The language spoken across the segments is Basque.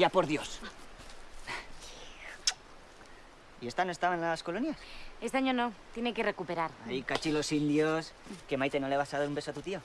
vaya por Dios. ¿Y esta no estaba en las colonias? Este año no, tiene que recuperar. Ay, cachilos indios. ¿Que Maite no le vas a dar un beso a tu tío?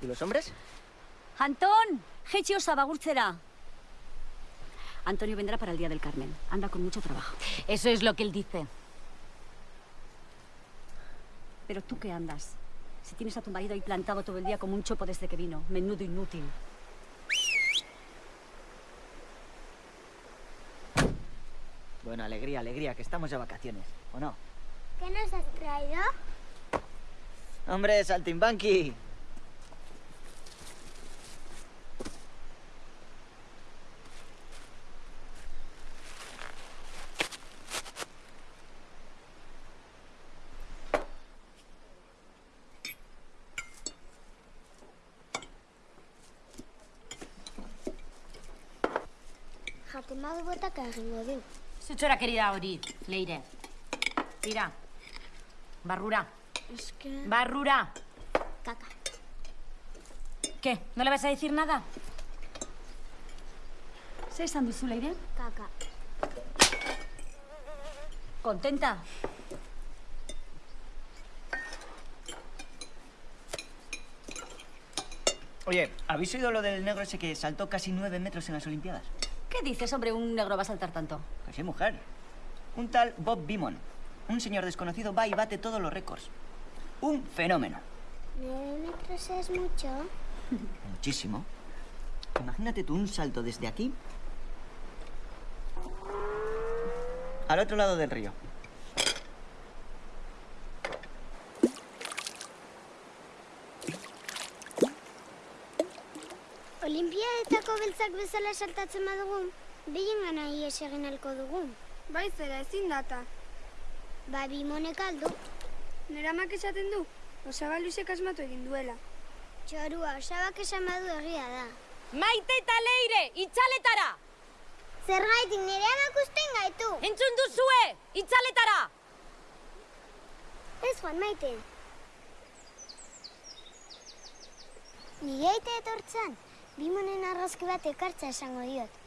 ¿Y los hombres? Antón, jetxi osaba gurtzera. Antonio vendrá para el Día del Carmen. Anda con mucho trabajo. Eso es lo que él dice. Pero tú qué andas? Si tienes a tu marido ahí plantado todo el día como un chopo desde que vino. Menudo inútil. Bueno, alegría, alegría, que estamos de vacaciones, ¿o no? ¿Qué nos has traído? ¡Hombre, saltimbanqui! Jaten badu botak egingo du. Zutxora querida hori, Leire. Tira. Barrura. Es que... Barrura. Caca. ¿Qué? ¿No le vas a decir nada? Zer esan duzu, Leire? Caca. Contenta? Oye, ¿habéis oído lo del negro ese que saltó casi nueve metros en las Olimpiadas? ¿Qué dices, hombre? Un negro va a saltar tanto. Pues sí, mujer. Un tal Bob Beamon. Un señor desconocido va y bate todos los récords. Un fenómeno. ¿Nueve metros es mucho? Muchísimo. Imagínate tú un salto desde aquí al otro lado del río. Olimpiadetako beltzak bezala saltatzen badugu, behien gana ies egin alko dugu. Bai zera, ezin data. Ba, bimonek aldu. Nera amak esaten du, osaba luizek asmatu egin duela. Txorua, osabak esan badu egia da. Maite eta Leire, itxaletara! Zergaitik nire amak usten gaitu. Entzun duzue, itxaletara! Ez joan maite. Nire aite etortzan, bimonen argazki bat ekartza esango diot.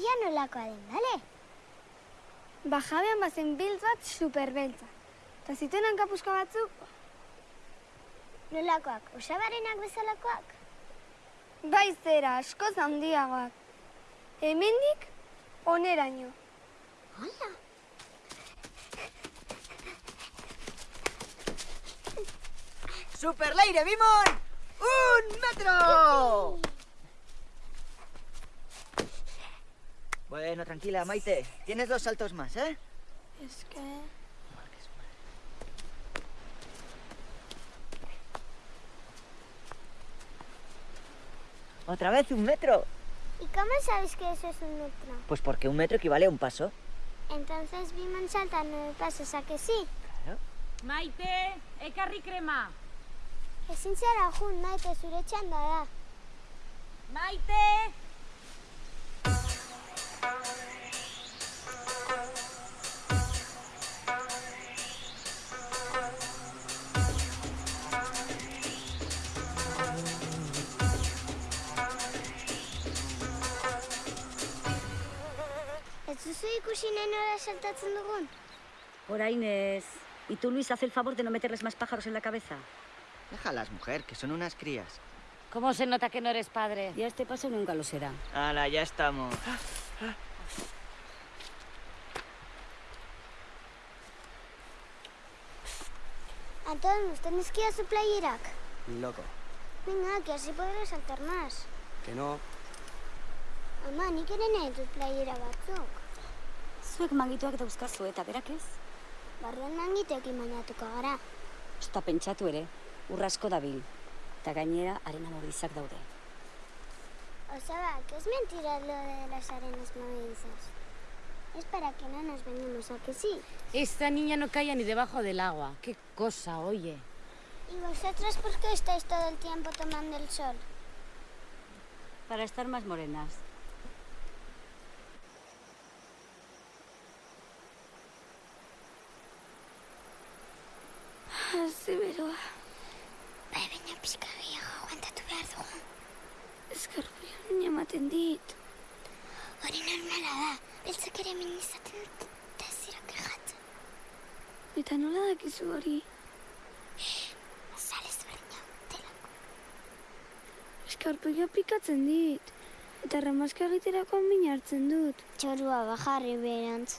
Ia nolakoa den, bale? Bajabean bazen biltz bat superbeltza. Ta zituen hankapuzka batzuk, Nolakoak, osabarenak bezalakoak? bai zera, askoz handiagoak. Hemendik, oneraino. Hala. ¡Super Leire Beamon! ¡Un metro! Bueno, tranquila, Maite. Tienes dos saltos más, ¿eh? Es que... ¿Otra vez un metro? ¿Y cómo sabes que eso es un metro? Pues porque un metro equivale a un paso. Entonces Bimon salta nueve pasos, ¿a que sí? Claro. Maite, ekarri krema. Ezin zara jun, maite zure txanda da. Maite! Duzu ikusi nenora saltatzen dugun? Orain ez. ¿Y tú, Luis, haz el favor de no meterles más pájaros en la cabeza? Déjalas, mujer, que son unas crías. ¿Cómo se nota que no eres padre? Ya este paso nunca lo será. Hala, ya estamos. Antón, ¿usted nos queda su playerak? Loco. Venga, que así podré saltar más. Que no. Ama, nik ere nahi dut playera batzuk. Zuek mangituak dauzkazu eta berak ez? Barruan mangiteekin bainatuko gara. Osta pentsatu ere, urrasko dabil. Eta gainera, arena mordizak daude. Osaba, que es mentira lo de las arenas movedizas. Es para que no nos venimos a que sí. Esta niña no caía ni debajo del agua. Qué cosa, oye. ¿Y vosotros por qué estáis todo el tiempo tomando el sol? Para estar más morenas. Eta nola dakizu hori? Azal ezberdina delako. Eskarpia pikatzen dit. Eta ramaska egiterako min hartzen dut. Txorua bajarri berantz.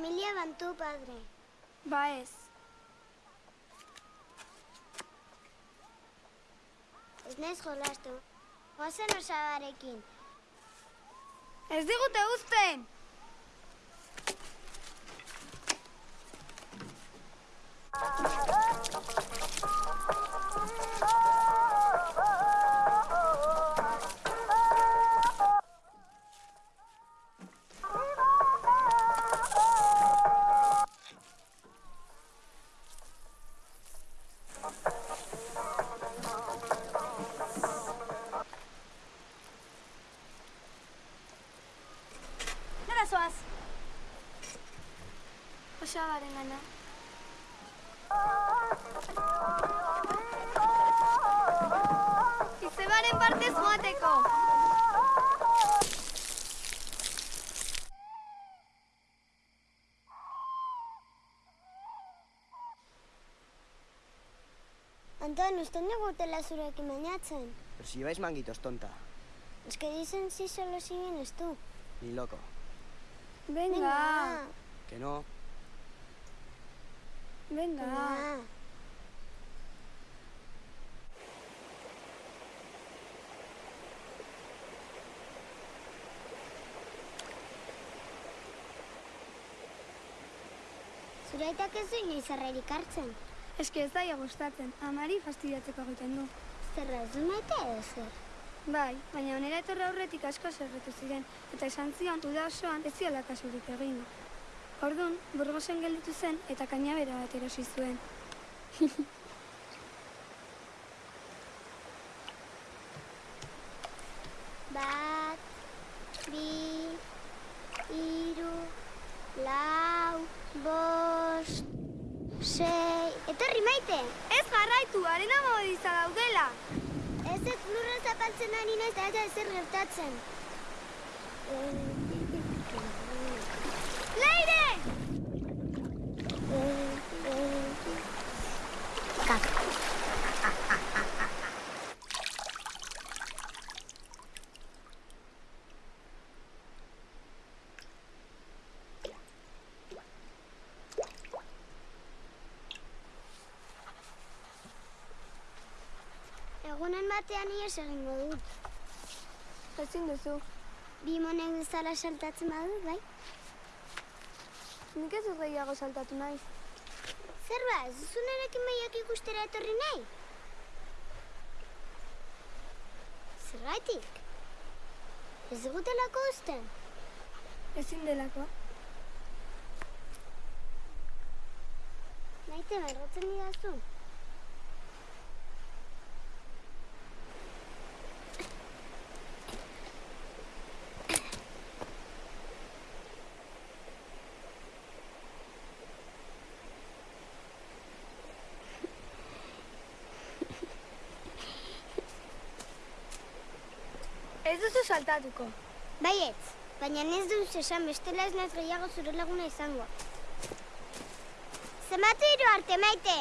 Familia bantu padre. Ba ez. Ez naiz jolastu. Goazen osabarekin. Ez digute uzten! Nora Osabaren gana. Izebaren partez joateko. Anton, uste negutela zurekin bainatzen. Pero si lleváis manguitos, tonta. Es que dicen si solo si vienes tú. Ni loco. Venga, Que no. Venga. Venga. Zure aitak ez du inoiz errerik hartzen. Eske ez daia gustatzen, amari fastidiatzeko egiten du. Zerra ez du maite edo zer. Bai, baina onera etorra aurretik asko zerretu ziren, eta esan zion uda osoan ez ziala kasurik egin. Orduan, burgosen gelditu zen eta kainabera bat erosi zuen. Bat, bi, hiru, lau, bost, sei... Etorri maite! Ez jarraitu, arena modiza daudela! Ez ez lurra zapaltzen ari naiz eta ezer gertatzen. Leire! Batean ies egingo dut. Ezin duzu, Bi monek bezala saltatzen badut, bai? nik ez dut gehiago saltatu naiz. Zer ba, ez duzu nerekin mailak ikustera etorri nahi? Zergatik? Ez dugutelako uzten? Ezin delako. Maite, marrotzen didazu? Ez duzu saltatuko. Baietz, baina ez duz esan bestela ez naiz gehiago zure laguna izango. Zenbatu hiru arte, maite!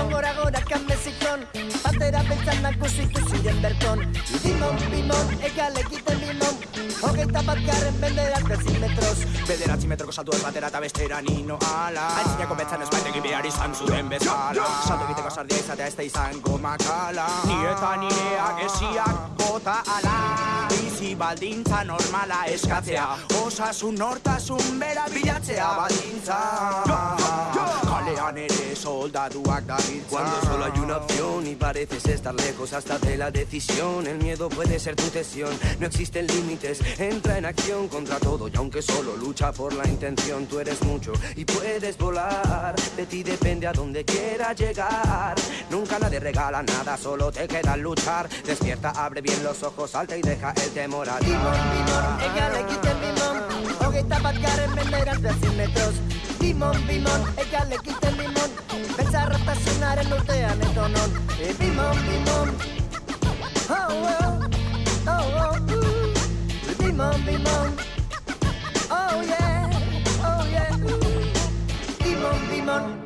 Bimon, gora gora kanbezikon Batera beltzan nakusitu ziren berton. Bimon, bimon, egal egiten bimon Hogeita bat garren benderat bezin metroz Bederatzi metroko saltu ez batera eta bestera nino ala. Aitzinako betzan ez baitegi behar izan zuen bezala. Salto egiteko sardia izatea ez da izango makala. Ni eta nireak esiak bota ala. Bizi baldintza normala eskatzea. Osasun nortasun bera bilatzea baldintza Da Cuando solo hay una opción y pareces estar lejos hasta de la decisión. El miedo puede ser tu cesión, no existen límites. Entra en acción contra todo y aunque solo lucha por la intención Tú eres mucho y puedes volar. De ti depende a donde quieras llegar. Nunca nadie regala nada, solo te queda luchar. Despierta, abre bien los ojos, salta y deja el temor atrás Bimon, bimon, egal egiten bimon Hogeita bat zarrata zinaren urtean etonon Bimon, bimon Oh, oh, oh, oh, uh. Bimon, bimon Oh, yeah, oh, yeah. Uh. Bimon, bimon